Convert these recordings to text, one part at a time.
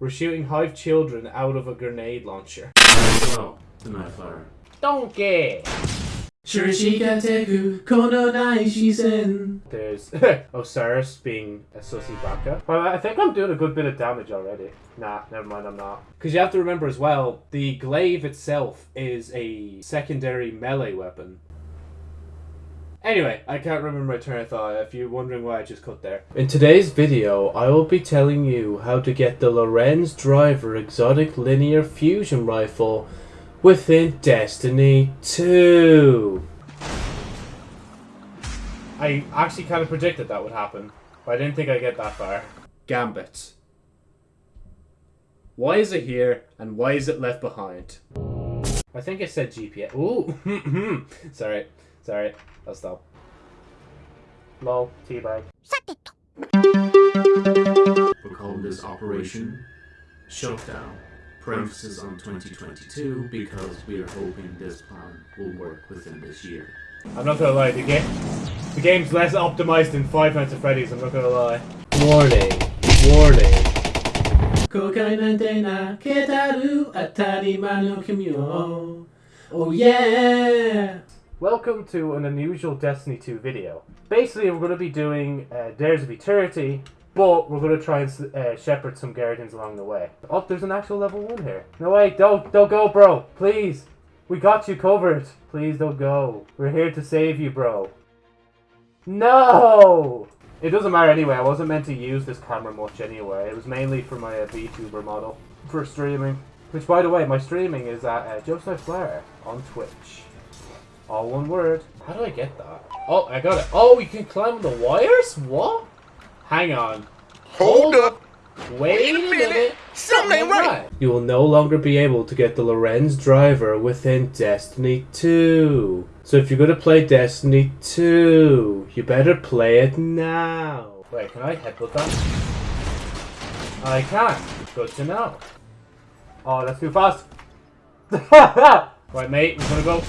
We're shooting hive children out of a grenade launcher. Oh, the night flower. Donkey! Shurishikateku kono nai. There's Osiris being a sussy baka. Well, I think I'm doing a good bit of damage already. Nah, never mind, I'm not. Because you have to remember as well, the glaive itself is a secondary melee weapon. Anyway, I can't remember my train of thought if you're wondering why I just cut there. In today's video, I will be telling you how to get the Lorentz Driver Exotic Linear Fusion Rifle within Destiny 2. I actually kind of predicted that would happen, but I didn't think I'd get that far. Gambit. Why is it here, and why is it left behind? I think I said GPS. Ooh! Hmm, hmm. sorry, sorry. I'll stop. Lol, teabag. We're calling this Operation Shutdown. Parenthesis on 2022 because we are hoping this plan will work within this year. I'm not gonna lie, the game, the game's less optimized than Five Nights at Freddy's. I'm not gonna lie. Warning, warning. 公開なんてなけたる当たり前の君を Oh yeah! Welcome to an unusual Destiny 2 video. Basically, we're going to be doing uh, Dares of Eternity, but we're going to try and uh, shepherd some Guardians along the way. Oh, there's an actual level 1 here. No, wait, don't, don't go, bro. Please. We got you covered. Please don't go. We're here to save you, bro. No! It doesn't matter anyway. I wasn't meant to use this camera much anyway. It was mainly for my uh, VTuber model for streaming. Which, by the way, my streaming is at uh, Joseph Blair on Twitch. All one word. How do I get that? Oh, I got it. Oh, you can climb the wires? What? Hang on. Hold up. Wait, a minute. Something ain't right. You will no longer be able to get the Lorentz driver within Destiny 2. So if you're going to play Destiny 2, you better play it now. Wait, can I headbutt that? I can. Good to know. Oh, that's too fast. right, mate, we're gonna go.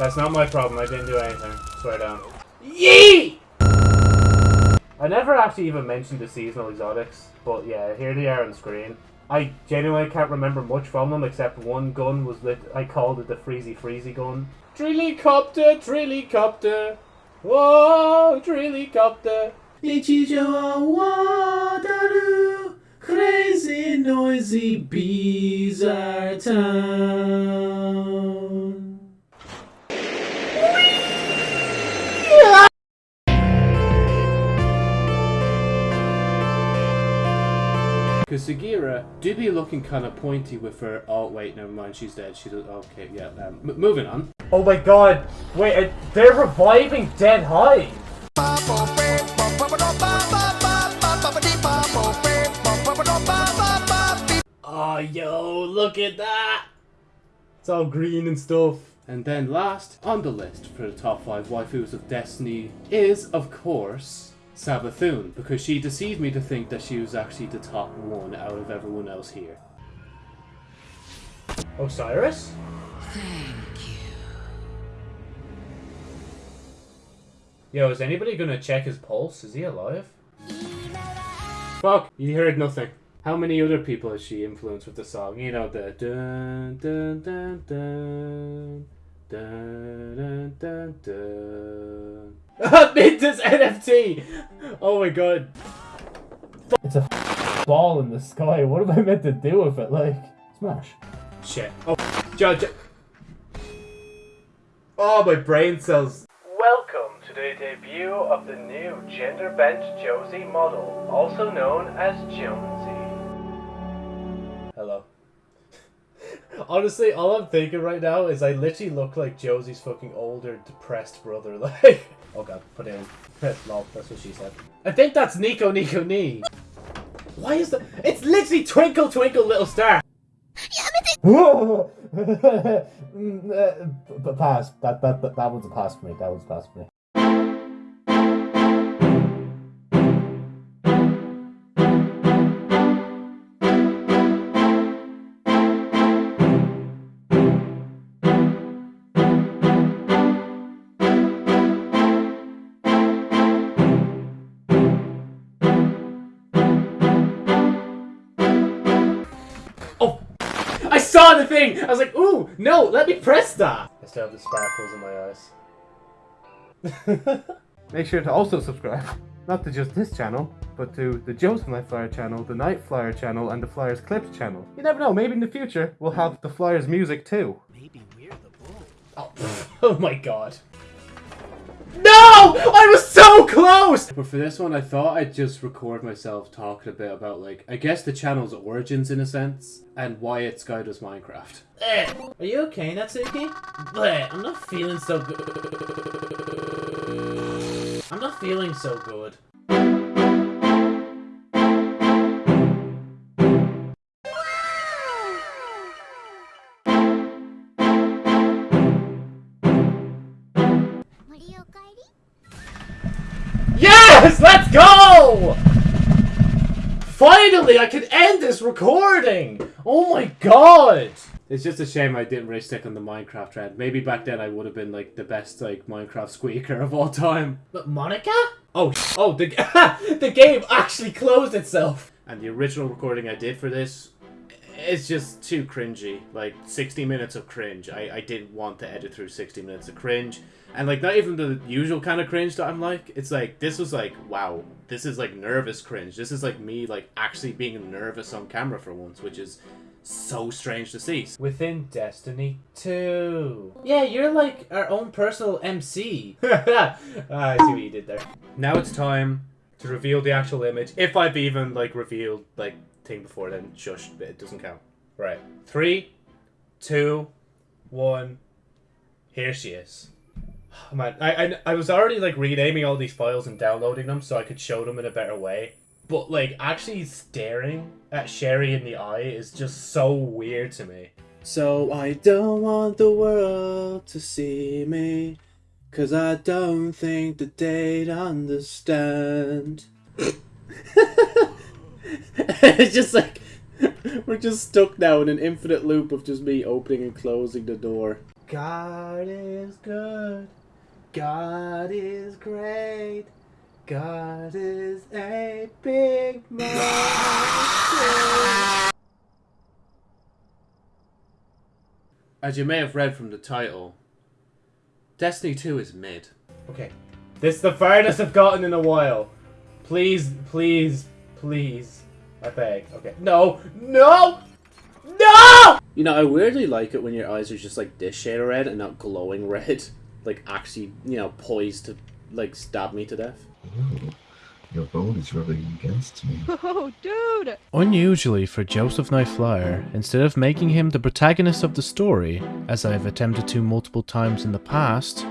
That's not my problem. I didn't do anything. Swear down. Yee! I never actually even mentioned the seasonal exotics, but yeah, here they are on screen. I genuinely can't remember much from them except one gun was lit. I called it the Freezy Freezy gun. Trillicopter, Trillicopter, whoa, Trillicopter. Crazy noisy bizarre time. Do be looking kind of pointy with her. Oh wait, never mind. She's dead. She's okay. Yeah. Um, moving on. Oh my God! Wait, uh, they're reviving Dead Hive. Oh yo, look at that! It's all green and stuff. And then last on the list for the top five waifus of Destiny is, of course, Savathun, because she deceived me to think that she was actually the top one out of everyone else here. Osiris? Thank you. Yo, is anybody gonna check his pulse? Is he alive? Fuck, you heard nothing. How many other people has she influenced with the song? You know, the dun dun dun dun dun dun dun dun. Mintus NFT! Oh my god. It's a ball in the sky. What am I meant to do with it? Like, smash. Shit. Oh, judge. Oh, my brain cells. Welcome to the debut of the new gender bent Josie model, also known as Jonesy. Honestly, all I'm thinking right now is I literally look like Josie's fucking older, depressed brother. Like, oh god, put in. Lol, that's what she said. I think that's Nico Nico Ni. Why is that? It's literally Twinkle Twinkle Little Star. Mm, uh, pass. That, that that that one's a pass for me. That one's a pass for me. The thing. I was like, ooh, no, let me press that. I still have the sparkles in my eyes. Make sure to also subscribe, not to just this channel, but to the Joseph Night Flyer channel, the Night Flyer channel, and the Flyers Clips channel. You never know, maybe in the future we'll have the Flyers music too. Maybe we're the Oh, oh my god. No! I was so close! But for this one, I thought I'd just record myself talking a bit about, like, I guess the channel's origins in a sense, and why it's Sky does Minecraft. Eh, are you okay, Natsuki? Bleh, I'm not feeling so good. I'm not feeling so good. Finally, I can end this recording! Oh my god! It's just a shame I didn't really stick on the Minecraft trend. Maybe back then I would have been like the best like Minecraft squeaker of all time. But Monica? Oh, oh, the the game actually closed itself. And the original recording I did for this, it's just too cringy. Like 60 minutes of cringe. I I didn't want to edit through 60 minutes of cringe. And like not even the usual kind of cringe that I'm like. It's like this was like wow, this is like nervous cringe. This is like me like actually being nervous on camera for once, which is so strange to see. Within Destiny 2. Yeah, you're like our own personal MC. ah, I see what you did there. Now it's time to reveal the actual image. If I've even like revealed like thing before then, shush, but it doesn't count. Right. Three, two, one. Here she is. Oh, man, I, I I was already like renaming all these files and downloading them so I could show them in a better way. But like actually staring at Sherry in the eye is just so weird to me. So I don't want the world to see me, cause I don't think that they'd understand. it's just like we're just stuck now in an infinite loop of just me opening and closing the door. God is good. God is great. God is a big man. As you may have read from the title, Destiny 2 is mid. Okay. This is the farthest I've gotten in a while. Please, please, please. I beg. Okay. No! No! No! You know, I weirdly like it when your eyes are just like this shade of red and not glowing red. Like actually, you know, poised to like stab me to death. Ooh, your bone is rubbing against me. Oh, dude! Unusually for Joseph Night Flyer, instead of making him the protagonist of the story, as I have attempted to multiple times in the past,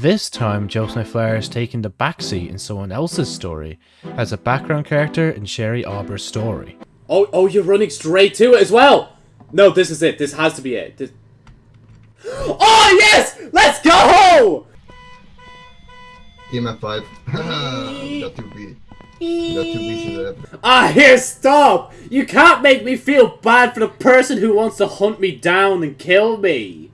this time Joseph Night Flyer is taking the backseat in someone else's story, as a background character in Sherry Auber's story. Oh, oh, you're running straight to it as well! No, this is it. This has to be it. This... Oh, yes! Let's go! EMF 5. got 2B. Got to that. Ah, here, stop! You can't make me feel bad for the person who wants to hunt me down and kill me!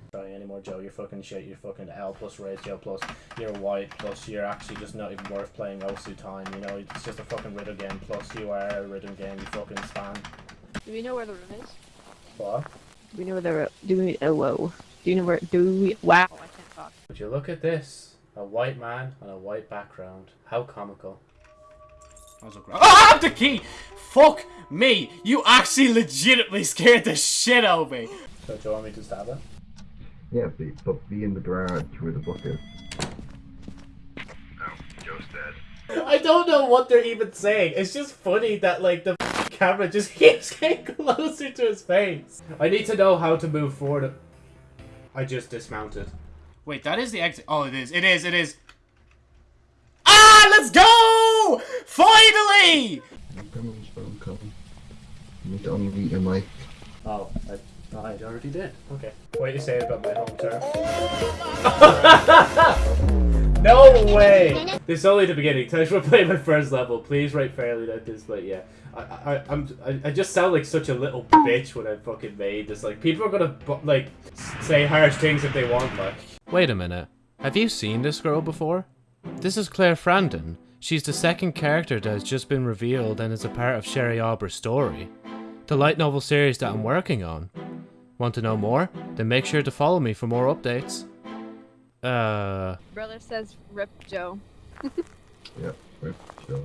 Sorry anymore, Joe. You're fucking shit. You're fucking L plus ratio plus you're white plus you're actually just not even worth playing Osu time. You know, it's just a fucking rhythm game. Plus you are a rhythm game. You fucking spam. Do we know where the room is? What? Do we know where the room? Do we? Oh, whoa. Do you know where? Do we? Wow, I can't talk. Would you look at this? A white man on a white background. How comical. Ah, the key! Fuck me! You actually legitimately scared the shit out of me! So do you want me to stab it? Yeah, be, but be in the garage where the bucket. Oh, Joe's dead. I don't know what they're even saying. It's just funny that like the camera just keeps getting closer to his face. I need to know how to move forward. I just dismounted. Wait, that is the exit. Oh, it is. It is. It is. Ah, let's go! Finally! Gremlin's phone coming. You need to unmute your mic. Oh, I, I already did. Okay. What do you say about my home turf? no way! This is only the beginning. Time to play my first level. Please write fairly like this, but yeah. I, I, I'm, I, I just sound like such a little bitch when I fucking made this. Like, people are gonna, like, say harsh things if they want, like. Wait a minute. Have you seen this girl before? This is Claire Frandon. She's the second character that has just been revealed and is a part of Sherry Auber's story. The light novel series that I'm working on. Want to know more? Then make sure to follow me for more updates. Uh, Brother says rip Joe. Yep. Rip Joe.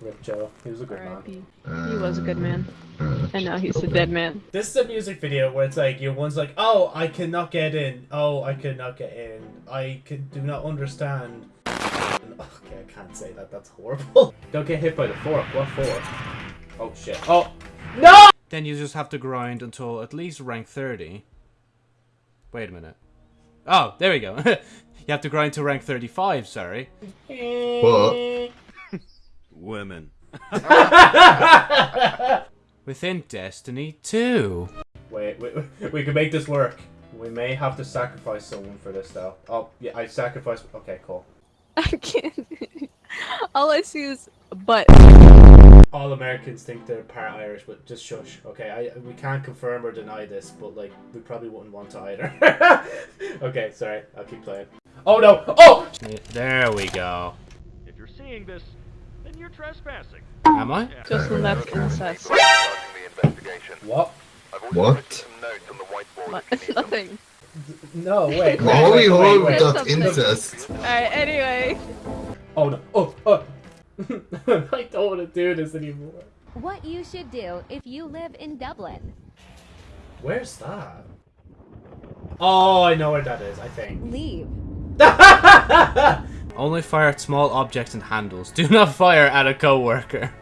Rip Joe. He was a good man. He was a good man. Uh, And now he's a dead man. This is a music video where it's like your one's like, oh, I cannot get in. Oh, I cannot get in. I can do not understand. Okay, I can't say that. That's horrible. Don't get hit by the fork. What fork? Oh shit. Oh no! Then you just have to grind until at least rank 30. Wait a minute. Oh, there we go. you have to grind to rank 35, sorry. What? Women. Within Destiny 2. Wait, wait, wait, we can make this work. We may have to sacrifice someone for this though. Oh yeah, I sacrificed. Okay, cool. I can't. All I see is butt. All Americans think they're part Irish, but just shush. Okay, I we can't confirm or deny this, but like we probably wouldn't want to either. okay, sorry. I'll keep playing. Oh no! Oh! There we go. If you're seeing this, then you're trespassing. Am I? Just that's incest. What? What? What? Nothing. No, wait. wait, Holy wait, wait, holy, wait. incest. Alright, anyway. Oh no! Oh! Oh! I don't want to do this anymore. What you should do if you live in Dublin. Where's that? Oh, I know where that is. I think. Leave. Only fire at small objects and handles. Do not fire at a co-worker.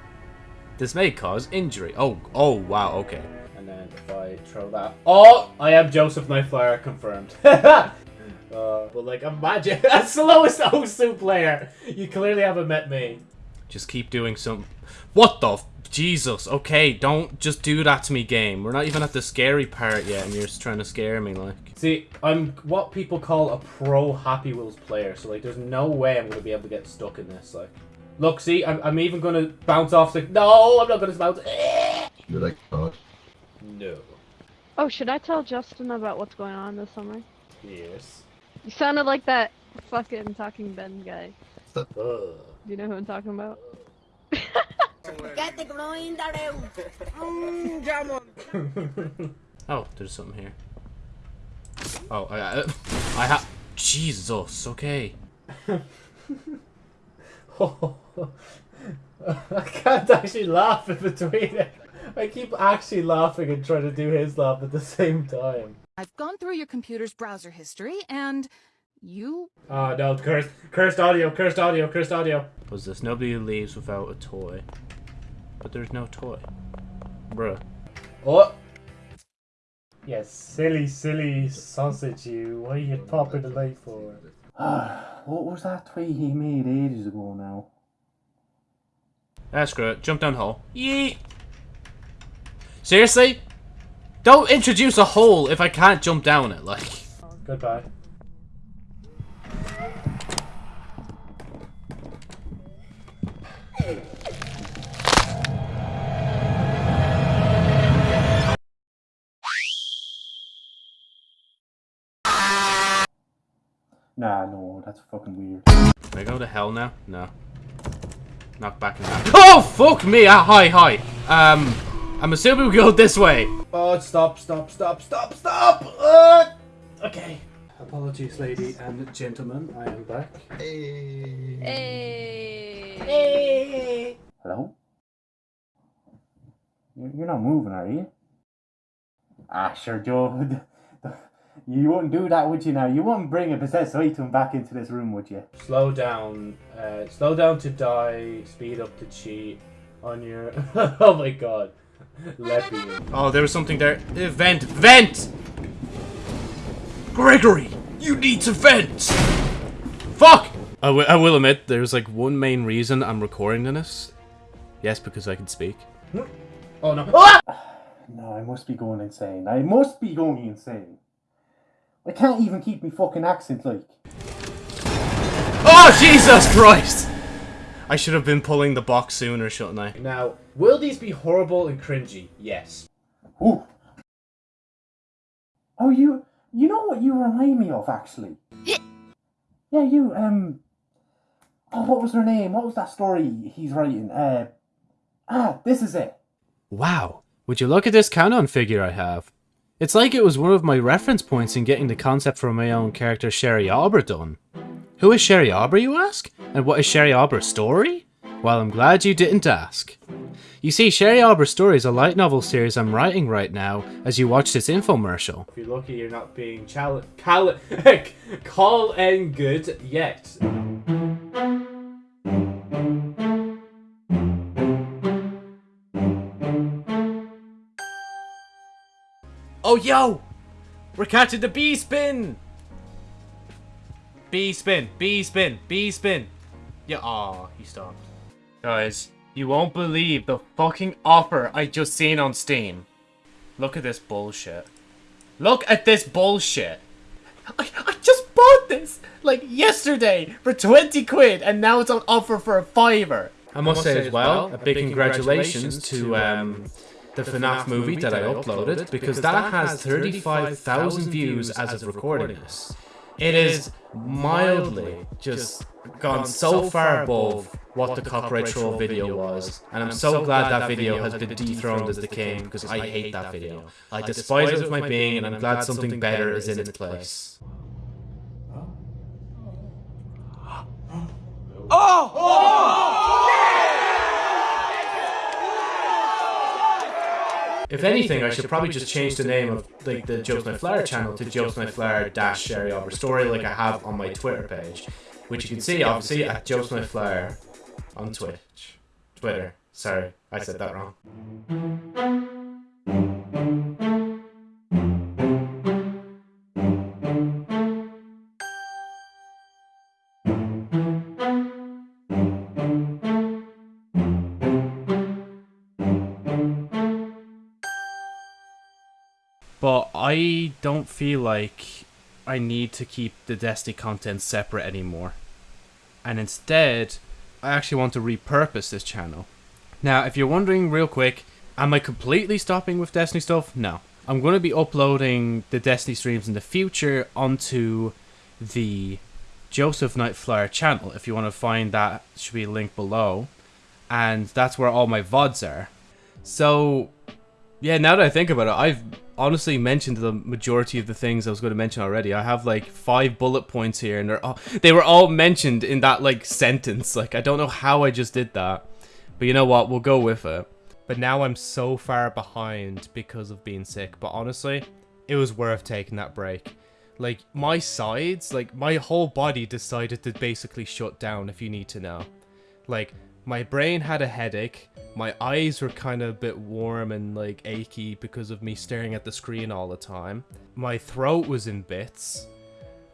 This may cause injury. Oh, oh, wow, okay. And then if I throw that. Oh! I am Joseph Nightflyer confirmed. uh, but like, imagine. That's the lowest Osu player! You clearly haven't met me. Just keep doing some... What the... F- Jesus, okay, don't just do that to me, game. We're not even at the scary part yet, and you're just trying to scare me, like. See, I'm what people call a pro Happy Wheels player, so like, there's no way I'm gonna be able to get stuck in this. Like, look, see, I'm, I'm even gonna bounce off. Like, no, I'm not gonna bounce. Eh. You're like, oh, No. Oh, should I tell Justin about what's going on this summer? Yes. You sounded like that fucking Talking Ben guy. Ugh. Do you know who I'm talking about? Oh, there's something here. Oh, I, I, I have... Jesus, okay. oh, I can't actually laugh in between it. I keep actually laughing and trying to do his laugh at the same time. I've gone through your computer's browser history, and you Oh no, cursed, cursed audio, cursed audio, cursed audio. Was this nobody leaves without a toy? But there's no toy. Bruh. Oh! Yes, silly, silly sausage you. What are you popping the light for? what was that tweet he made ages ago now? Ah, screw it. Jump down the hole. Yeet! Seriously? Don't introduce a hole if I can't jump down it, like. Goodbye. Nah, no, that's fucking weird. Can I go to hell now? No. Knock back in that. Oh, fuck me! Ah, hi, hi. Um, I'm assuming we go this way. Oh, stop, stop, stop, stop, stop! Uh, okay. Apologies, lady and gentlemen, I am back. hey. Hey. Hello? You- You're not moving, are you? Ah, sure, Joe. You wouldn't do that, would you now? You wouldn't bring a possessed item back into this room, would you? Slow down. Uh, slow down to die. Speed up to cheat. On your... oh my god. Let me. Oh, there was something there. Uh, vent, vent! Gregory, you need to vent. Fuck. I I will admit, there's like one main reason I'm recording this. Yes, because I can speak. Oh no. Ah! No, I must be going insane. I must be going insane. I can't even keep me fucking accent like. Oh, Jesus Christ! I should have been pulling the box sooner, shouldn't I? Now, will these be horrible and cringy? Yes. Ooh. Oh, you, you know what you remind me of, actually? yeah, you, um... Oh, what was her name? What was that story he's writing? Uh... Ah, this is it. Wow. Would you look at this count-on figure I have? It's like it was one of my reference points in getting the concept for my own character Sherry Arbor done. Who is Sherry Arbor, you ask? And what is Sherry Arbor's story? Well, I'm glad you didn't ask. You see, Sherry Arbor's story is a light novel series I'm writing right now as you watch this infomercial. If you're lucky, you're not being chal- cal- call and good yet. Oh, yo! We're catching the bee spin! Bee spin, bee spin, bee spin. Yeah, aw, he stopped. Guys, you won't believe the fucking offer I just seen on Steam. Look at this bullshit. Look at this bullshit. I, I just bought this, like, yesterday for 20 quid, and now it's on offer for a fiver. I must say as well, a big congratulations to, um, the FNAF movie that I uploaded, because that has 35,000 views as of recording this. It is mildly just gone so far above what the copyright troll video was, and I'm so glad that video has been dethroned as the king because I hate that video. I despise it with my being, and I'm glad something better is in its place. Oh! If anything, I should probably just change the name of like the Joe's Night Flower channel to Joe's Night Flower dash Sherry Arbor Story, like I have on my Twitter page, which you can see obviously at Joe's Night Flower on Twitch, Twitter. Sorry, I said that wrong. I don't feel like I need to keep the Destiny content separate anymore. And instead, I actually want to repurpose this channel. Now, if you're wondering real quick, am I completely stopping with Destiny stuff? No. I'm going to be uploading the Destiny streams in the future onto the Joseph Nightflyer channel. If you want to find that, should be a link below. And that's where all my VODs are. So, yeah, now that I think about it, I've honestly mentioned the majority of the things I was going to mention already. I have like five bullet points here, and they're all, they were all mentioned in that like sentence. Like I don't know how I just did that, but you know what? We'll go with it. But now I'm so far behind because of being sick. But honestly, it was worth taking that break. Like my sides, like my whole body decided to basically shut down. If you need to know, like my brain had a headache. My eyes were kind of a bit warm and like achy because of me staring at the screen all the time. My throat was in bits.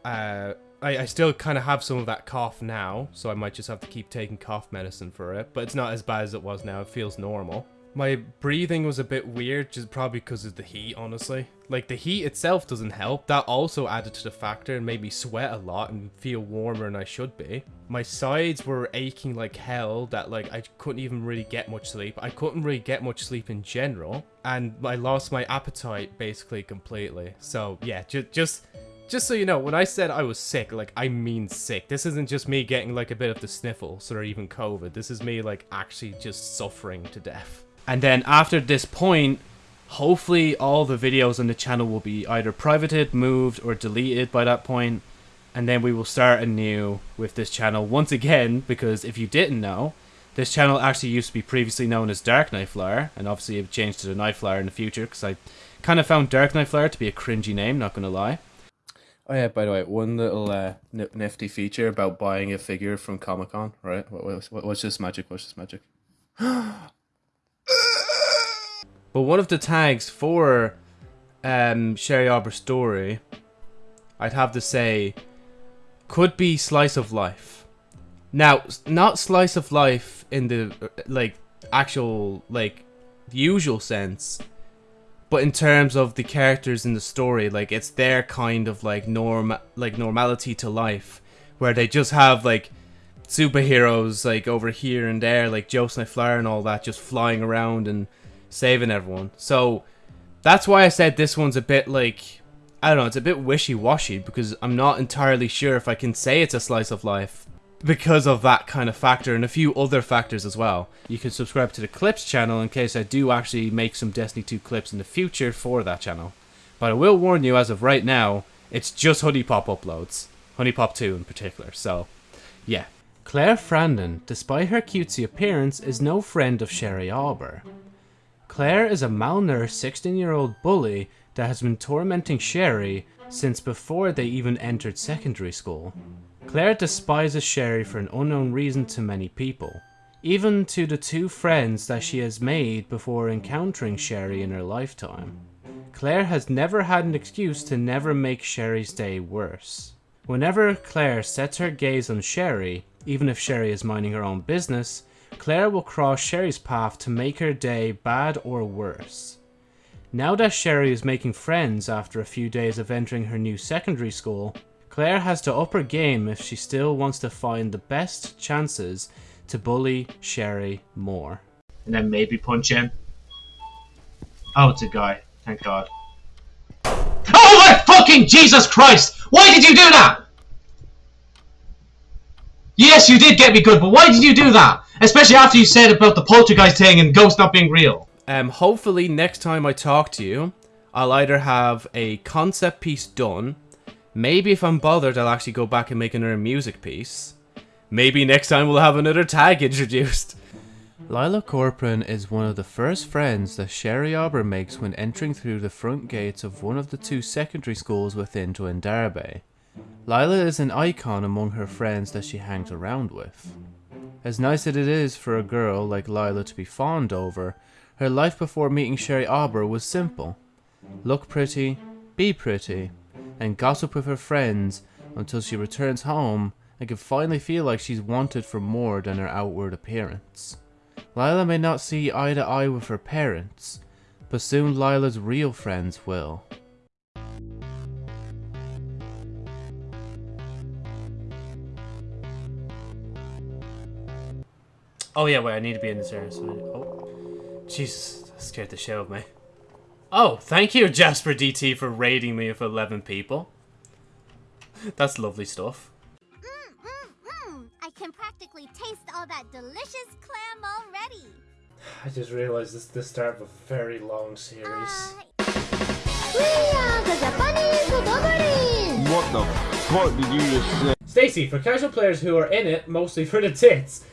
Uh, I, I still kind of have some of that cough now, so I might just have to keep taking cough medicine for it. But it's not as bad as it was now. It feels normal. My breathing was a bit weird, just probably because of the heat, honestly. Like, the heat itself doesn't help. That also added to the factor and made me sweat a lot and feel warmer than I should be. My sides were aching like hell that, like, I couldn't even really get much sleep. I couldn't really get much sleep in general. And I lost my appetite, basically, completely. So, yeah, ju just... Just so you know, when I said I was sick, like, I mean sick. This isn't just me getting, like, a bit of the sniffles or even COVID. This is me, like, actually just suffering to death. And then after this point, hopefully all the videos on the channel will be either privated, moved, or deleted by that point. And then we will start anew with this channel once again, because if you didn't know, this channel actually used to be previously known as Dark Knight Flyer, and obviously it changed to the Night Flyer in the future, because I kind of found Dark Knight Flyer to be a cringy name, not going to lie. Oh yeah, by the way, one little uh, nifty feature about buying a figure from Comic Con, right? What, what, what's this magic? What's this magic? But one of the tags for um, Sherry Arbor Story, I'd have to say, could be Slice of Life. Now, not Slice of Life in the, uh, like, actual, like, usual sense, but in terms of the characters in the story, like, it's their kind of, like, norm, like, normality to life, where they just have, like, superheroes, like, over here and there, like Joe Flyer and all that, just flying around and saving everyone. So that's why I said this one's a bit like I don't know, it's a bit wishy-washy because I'm not entirely sure if I can say it's a slice of life because of that kind of factor and a few other factors as well. You can subscribe to the Clips channel in case I do actually make some Destiny 2 clips in the future for that channel. But I will warn you, as of right now, it's just HuniePop uploads. HuniePop 2 in particular, so yeah. Claire Frandon, despite her cutesy appearance, is no friend of Sherry Auber. Claire is a malnourished 16 year old bully that has been tormenting Sherry since before they even entered secondary school. Claire despises Sherry for an unknown reason to many people, even to the two friends that she has made before encountering Sherry in her lifetime. Claire has never had an excuse to never make Sherry's day worse. Whenever Claire sets her gaze on Sherry, even if Sherry is minding her own business, Claire will cross Sherry's path to make her day bad or worse. Now that Sherry is making friends after a few days of entering her new secondary school, Claire has to up her game if she still wants to find the best chances to bully Sherry more. And then maybe punch him. Oh, it's a guy. Thank God. Oh my fucking Jesus Christ! Why did you do that? Yes, you did get me good, but why did you do that? Especially after you said about the poltergeist thing and ghosts not being real. Um, hopefully next time I talk to you, I'll either have a concept piece done, maybe if I'm bothered I'll actually go back and make another music piece, maybe next time we'll have another tag introduced. Lila Corcoran is one of the first friends that Sherry Arbor makes when entering through the front gates of one of the two secondary schools within Twindarbe. Lila is an icon among her friends that she hangs around with. As nice as it is for a girl like Lila to be fawned over, her life before meeting Sherry Arbor was simple. Look pretty, be pretty, and gossip with her friends until she returns home and can finally feel like she's wanted for more than her outward appearance. Lila may not see eye to eye with her parents, but soon Lila's real friends will. Oh yeah, wait, I need to be in this area. So I, oh, Jesus, that scared the shit out of me. Oh, thank you, Jasper DT, for raiding me with 11 people. That's lovely stuff. Mm, I can practically taste all that delicious clam already. I just realized this is the start of a very long series. What the fuck did you just say? Stacy, for casual players who are in it mostly for the tits.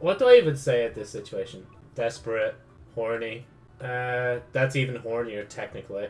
What do I even say at this situation? Desperate, horny. Uh, that's even hornier technically.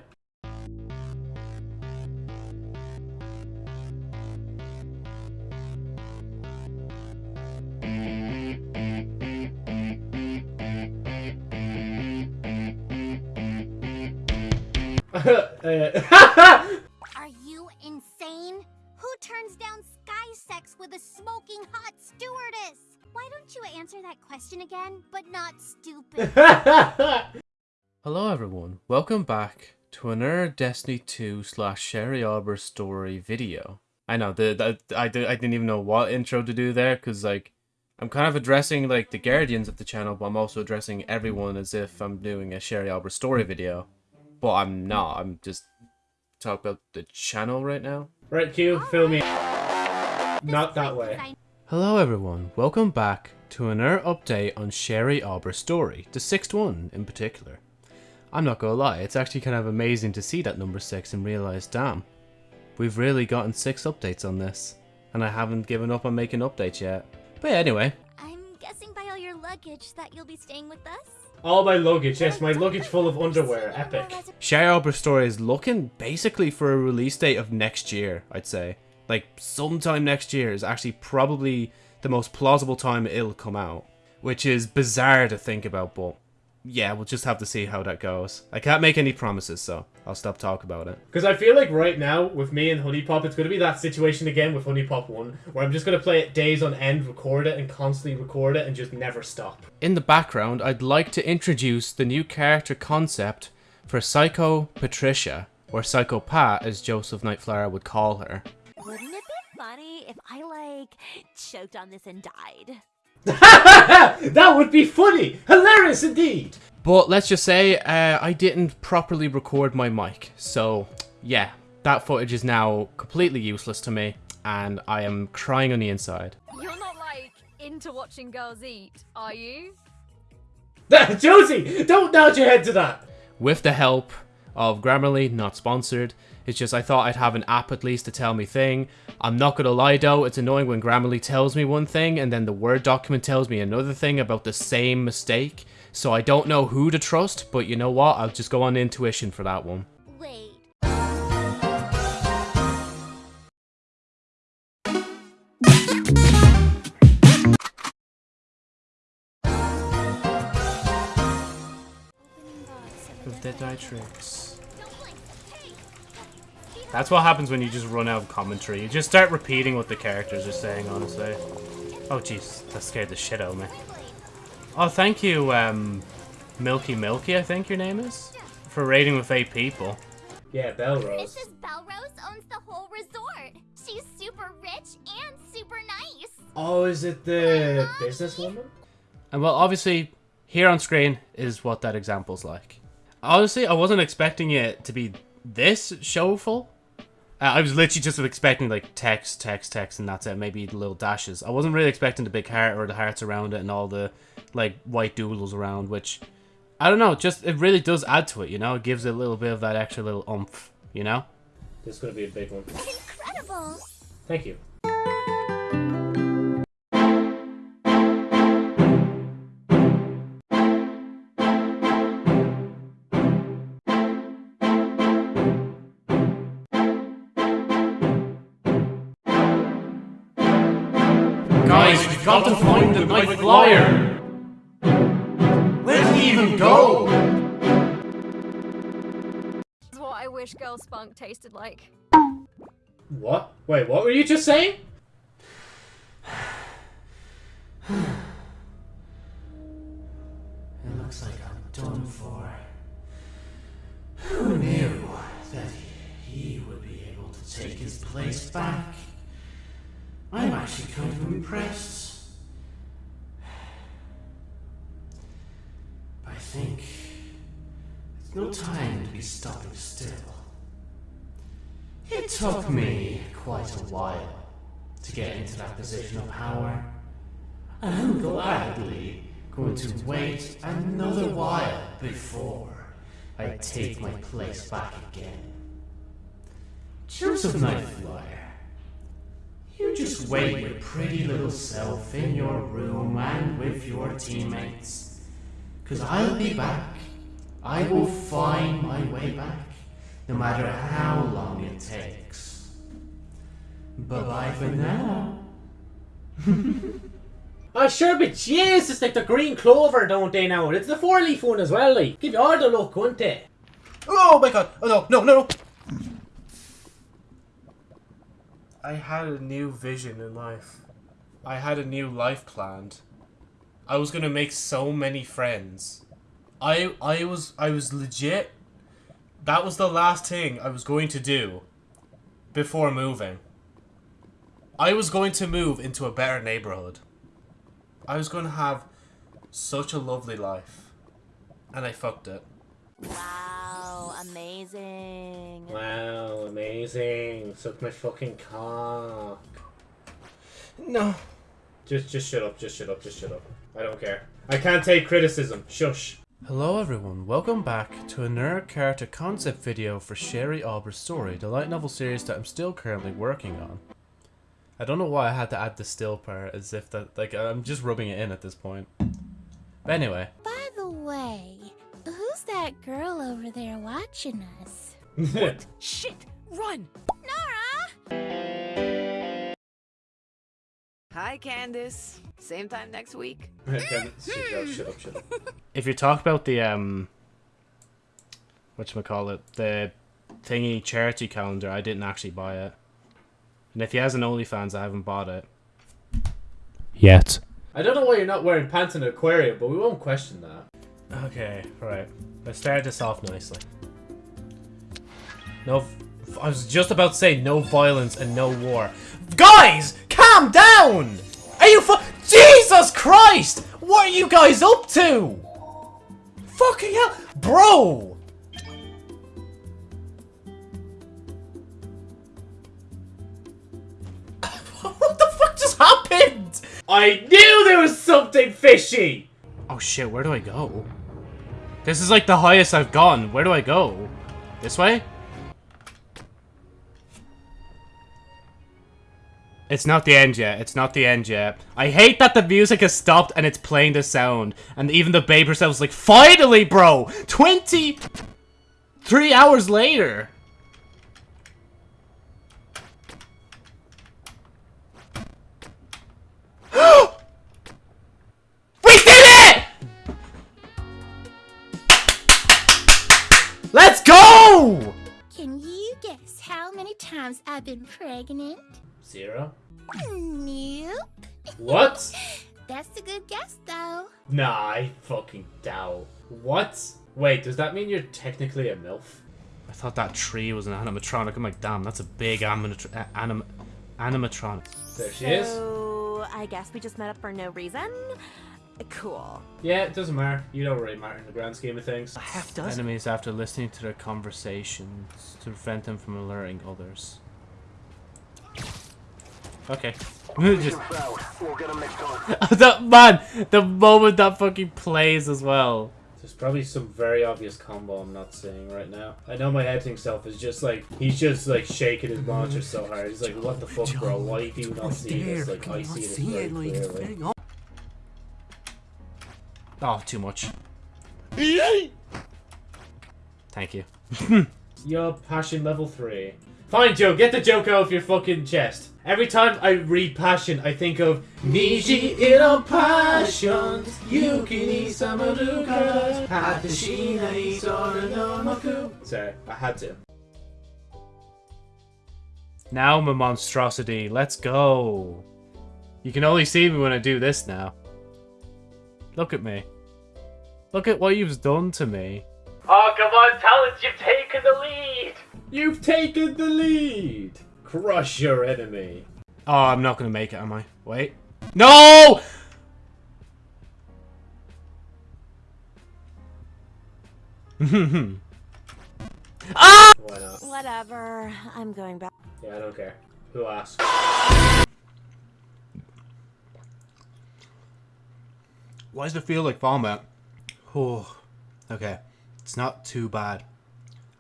Welcome back to another Destiny 2 slash Sherry Auber story video. I know, the, the, I, I didn't even know what intro to do there, because like, I'm kind of addressing like the guardians of the channel, but I'm also addressing everyone as if I'm doing a Sherry Auber story video. But I'm not, I'm just talking about the channel right now. Right, Q, fill me. Not that way. Hello everyone, welcome back to another update on Sherry Auber's story, the sixth one in particular. I'm not gonna lie, it's actually kind of amazing to see that number 6 and realise, damn, we've really gotten 6 updates on this, and I haven't given up on making updates yet. But yeah, anyway, I'm guessing by all your luggage that you'll be staying with us? All my luggage, yes, my luggage full of underwear, epic. Sherry Auber's story is looking basically for a release date of next year, I'd say. Like, sometime next year is actually probably the most plausible time it'll come out. Which is bizarre to think about, but yeah, we'll just have to see how that goes. I can't make any promises, so I'll stop talking about it. Because I feel like right now, with me and HuniePop, it's going to be that situation again with HuniePop 1, where I'm just going to play it days on end, record it, and constantly record it, and just never stop. In the background, I'd like to introduce the new character concept for Psycho Patricia, or Psycho Pat as Joseph Nightflyer would call her. Wouldn't it be funny if I, like, choked on this and died? that would be funny! Hilarious indeed! But let's just say uh, I didn't properly record my mic, so yeah, that footage is now completely useless to me, and I am crying on the inside. You're not like into watching girls eat, are you? Josie, don't nod your head to that. With the help of Grammarly, not sponsored, it's just I thought I'd have an app at least to tell me thing. I'm not gonna lie though, it's annoying when Grammarly tells me one thing and then the Word document tells me another thing about the same mistake. So I don't know who to trust, but you know what? I'll just go on intuition for that one. Wait. Of Deadeye tricks. That's what happens when you just run out of commentary. You just start repeating what the characters are saying, honestly. Oh jeez, that scared the shit out of me. Oh, thank you, um, Milky Milky, I think your name is? For raiding with eight people. Yeah, Belrose. Mrs. Belrose owns the whole resort. She's super rich and super nice. Oh, is it the businesswoman? And well, obviously, here on screen is what that example's like. Honestly, I wasn't expecting it to be this showful. Uh, I was literally just expecting like text, text, text, and that's it. Maybe the little dashes. I wasn't really expecting the big heart or the hearts around it and all the like white doodles around, which I don't know. Just it really does add to it. You know, it gives it a little bit of that extra little oomph. You know. This is gonna be a big one. Incredible. Thank you. We've got to find the night flyer. Where did he even go? That's what I wish girl spunk tasted like. What? Wait, what were you just saying? It looks like I'm done for. Who knew that he would be able to take his place back? I'm actually kind of impressed. Think it's no time to be stopping still. It took me quite a while to get into that position of power. And I'm gladly going to wait another while before I take my place back again. Joseph Nightflyer, you just wait your pretty little self in your room and with your teammates. Cause I'll be back. I will find my way back, no matter how long it takes. Bye bye for now. Oh, sure, but Jesus, it's like the green clover, don't they now? It's the four-leaf one as well, like. Give you all the luck, won't it? Oh my god! Oh no, no, no, no! I had a new vision in life. I had a new life planned. I was gonna make so many friends. I I was I was legit. That was the last thing I was going to do before moving. I was going to move into a better neighborhood. I was going to have such a lovely life. And I fucked it. Wow, amazing. Wow, amazing. Suck my fucking cock. No. Just, just shut up, just shut up, just shut up. I don't care. I can't take criticism. Shush. Hello everyone, welcome back to a another character concept video for Sherry Aubrey's story, the light novel series that I'm still currently working on. I don't know why I had to add the still part, as if that, like, I'm just rubbing it in at this point. But anyway, By the way, who's that girl over there watching us? what? Shit! Run! Hi, Candace. Same time next week. Okay, shut up, shut up, shut up. if you talk about the, um, what call it, the thingy charity calendar, I didn't actually buy it. And if he has an OnlyFans, I haven't bought it. Yet. I don't know why you're not wearing pants in an aquarium, but we won't question that. Okay, right. Let's start this off nicely. No, I was just about to say no violence and no war. Guys, Calm down! Are you fu- Jesus Christ! What are you guys up to? Fucking hell! Bro! what the fuck just happened? I knew there was something fishy! Oh shit, where do I go? This is like the highest I've gone. Where do I go? This way? It's not the end yet. It's not the end yet. I hate that the music has stopped and it's playing the sound. And even the babe herself was like, Finally, bro! 23 hours later! we did it! Let's go! Can you guess how many times I've been pregnant? Zero? Nope. What? That's a good guess, though. Nah, I fucking doubt. What? Wait, does that mean you're technically a MILF? I thought that tree was an animatronic. I'm like, damn, that's a big animatr anim animatronic. There she is. So, I guess we just met up for no reason? Cool. Yeah, it doesn't matter. You don't really matter in the grand scheme of things. half dozen enemies after listening to their conversations to prevent them from alerting others. Okay. Just that man, the moment that fucking plays as well. There's probably some very obvious combo I'm not seeing right now. I know my editing self is just like he's just like shaking his monitor so hard. He's like, "What the fuck, bro? Why do you not see this? Like I see this very clearly." Oh, too much. Thank you. Your passion level three. Fine, Joe. Get the joke out of your fucking chest. Every time I read passion, I think of Niji ino passions. Yuki ni samaruka. Hatashi ni sora no maku. I had to. Now my monstrosity, let's go. You can only see me when I do this now. Look at me. Look at what you've done to me. Oh, come on, Talents, you've taken the lead! You've taken the lead! Crush your enemy. Oh, I'm not gonna make it, am I? Wait. No! ah! Why not? Whatever. I'm going back. Yeah, I don't care. Who asked? Why does it feel like vomit? Oh, okay. It's not too bad.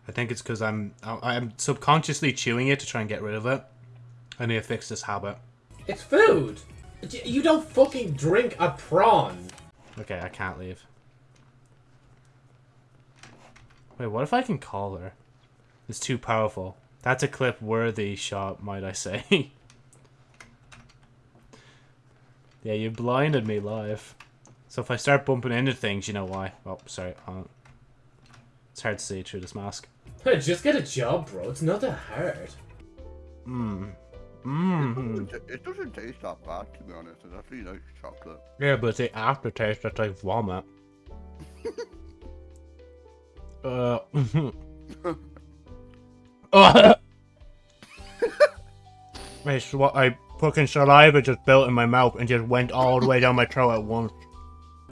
I think it's because I'm I'm subconsciously chewing it to try and get rid of it. I need to fix this habit. It's food! You don't fucking drink a prawn! Okay, I can't leave. Wait, what if I can call her? It's too powerful. That's a clip-worthy shot, might I say. yeah, you blinded me live. So if I start bumping into things, you know why. Oh, sorry. It's hard to see through this mask. Just get a job, bro. It's not that hard. Mmm. It Mmm. doesn't, it doesn't taste that bad, to be honest. It's actually nice chocolate. Yeah, but the aftertaste that's like vomit. uh. uh. it's what I fucking saliva just built in my mouth and just went all the way down my throat at once.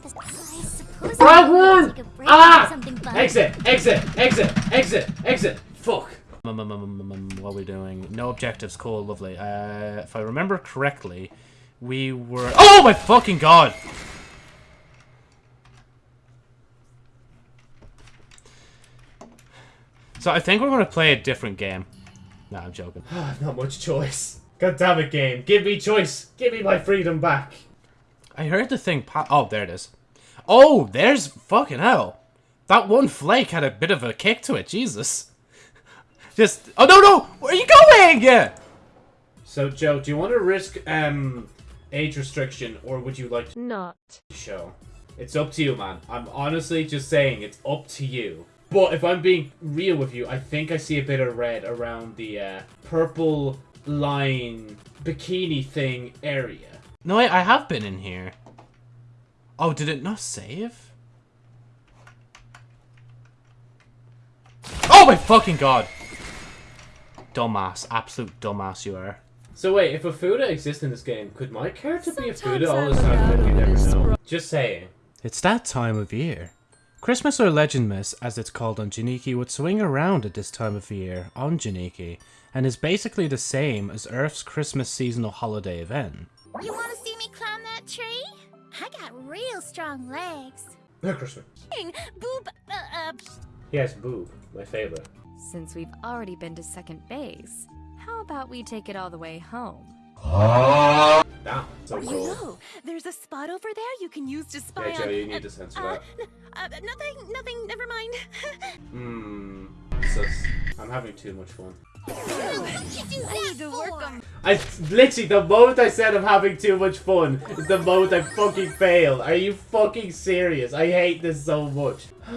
I won! Ah! Exit! Exit! Exit! Exit! Exit! Fuck! What are we doing? No objectives. Cool. Lovely. Uh, if I remember correctly, we were... Oh my fucking god! So I think we're going to play a different game. Nah, I'm joking. Not much choice. God damn it, game. Give me choice. Give me my freedom back. I heard the thing pop- Oh, there it is. Oh, there's fucking hell. That one flake had a bit of a kick to it. Jesus. Just- Oh, no, no! Where are you going? Yeah. So, Joe, do you want to risk um age restriction, or would you like to Not. show? It's up to you, man. I'm honestly just saying it's up to you. But if I'm being real with you, I think I see a bit of red around the uh, purple line bikini thing area. No, wait, I have been in here. Oh, did it not save? Oh my fucking god! Dumbass. Absolute dumbass you are. So wait, if a Fuda exists in this game, could my character be a Fuda all the time? Could we never know? Just saying. It's that time of year. Christmas or Legendmas, as it's called on Janiki, would swing around at this time of year on Janiki, and is basically the same as Earth's Christmas seasonal holiday event. You want to see me climb that tree? I got real strong legs. No, Christmas. Boob, uh, uh, Yes, boob. My favorite. Since we've already been to second base, how about we take it all the way home? Damn, so You cool. know, there's a spot over there you can use to spy Yeah, Joe, on. you need to censor uh, that. uh, nothing, nothing, never mind. Hmm. I'm having too much fun. I need to work on I literally the moment I said I'm having too much fun is the moment I fucking fail. Are you fucking serious? I hate this so much.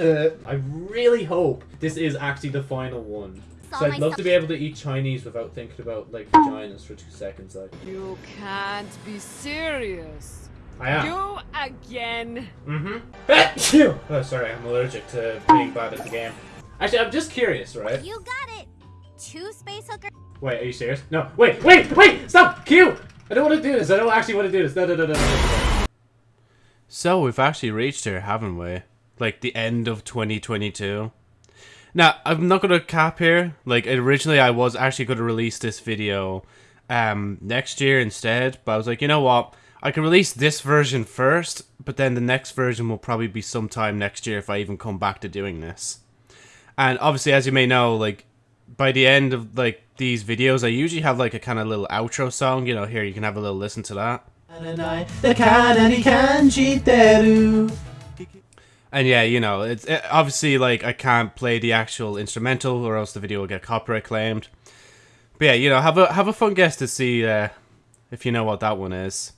I really hope this is actually the final one. So I'd love to be able to eat Chinese without thinking about like vaginas for two seconds. Like You can't be serious. I am. You again. Mm-hmm. oh, sorry, I'm allergic to being bad at the game. Actually, I'm just curious, right? You got it. Two space hookers. Wait, are you serious? No, wait, wait, wait! Stop! Q! I don't want to do this. I don't actually want to do this. No, no, no, no, no. So we've actually reached here, haven't we? Like the end of 2022. Now, I'm not gonna cap here. Like originally, I was actually gonna release this video um next year instead, but I was like, you know what? I can release this version first, but then the next version will probably be sometime next year if I even come back to doing this. And obviously, as you may know, like by the end of like these videos, I usually have like a kind of little outro song. You know, here you can have a little listen to that. And yeah, you know, it's it, obviously like I can't play the actual instrumental or else the video will get copyright claimed. But yeah, you know, have a have a fun guess to see uh, if you know what that one is.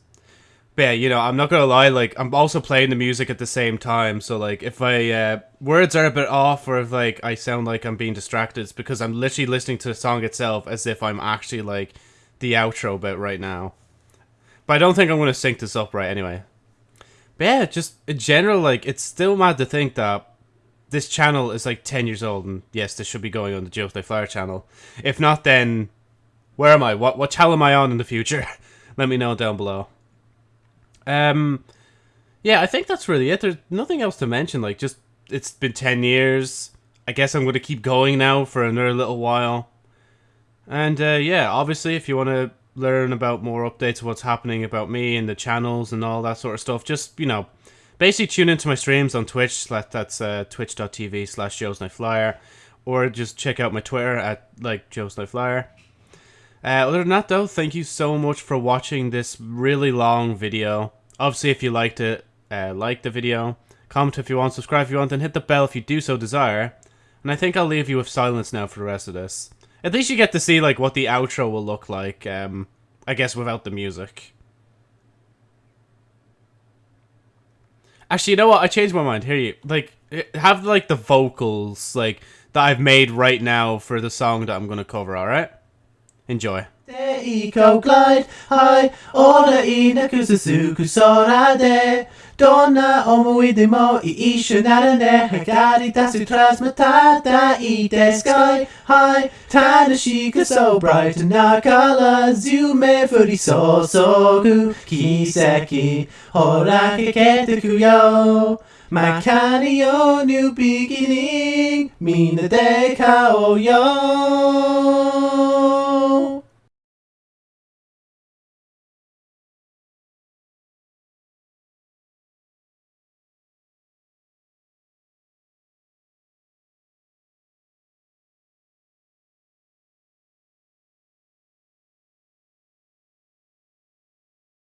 But yeah, you know, I'm not gonna lie, like I'm also playing the music at the same time, so like if I uh, words are a bit off or if like I sound like I'm being distracted, it's because I'm literally listening to the song itself as if I'm actually like the outro bit right now. But I don't think I'm gonna sync this up right anyway. But yeah, just in general, like it's still mad to think that this channel is like ten years old, and yes, this should be going on the They Flyer channel. If not, then where am I? What what channel am I on in the future? Let me know down below. Um, yeah, I think that's really it. There's nothing else to mention. Like, just it's been ten years. I guess I'm going to keep going now for another little while. And uh, yeah, obviously, if you want to learn about more updates of what's happening about me and the channels and all that sort of stuff, just you know, basically tune into my streams on Twitch. That's uh, twitch.tv slash Joseph Nightflyer, or just check out my Twitter at like Joseph Nightflyer. Uh, other than that, though, thank you so much for watching this really long video. Obviously, if you liked it, uh, like the video, comment if you want, subscribe if you want, and hit the bell if you do so desire. And I think I'll leave you with silence now for the rest of this. At least you get to see like what the outro will look like. Um, I guess without the music. Actually, you know what? I changed my mind. Here you like have like the vocals like that I've made right now for the song that I'm gonna cover. All right, Enjoy. い顔グライドはい俺いなく続く空でどんな思いでも一緒ならね測り出すトラスも叩いてスカイはい楽しく so bright なからず夢降り注ぐ奇跡ほらかけてくよ kekete kuyo Makani yo new beginning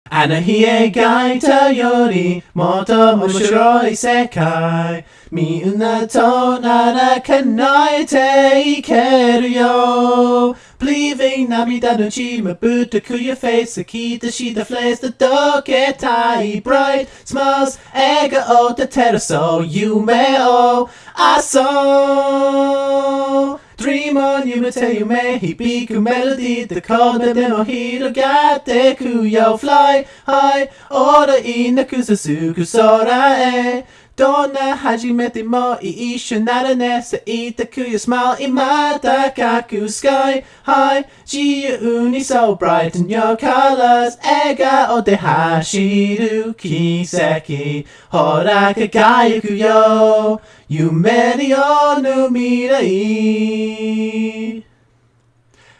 あの日描いたよりもっと面白い世界。みんなとなら叶えていけるよ。Bleaving 涙のチームぶっとくよ。フェイス聞いてしたフレーズ溶けたい Bright smiles 笑顔で照らそう夢を遊ぶ Dream on you may he biku melody. The corner demo hiro gate kuyo fly. High どんな初めても一緒ならね。咲いたクユスマイル今高くスカイハイ自由に So brighten your colors 笑顔で走る奇跡。ほら輝くよ。夢による未来。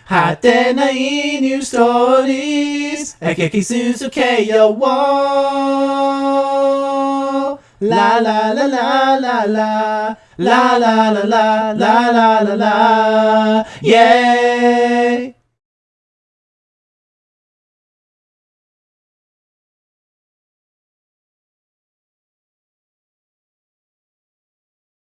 果てないニューストーリーズ激し続けよう La la la la la la la la la la la la la la. Yay!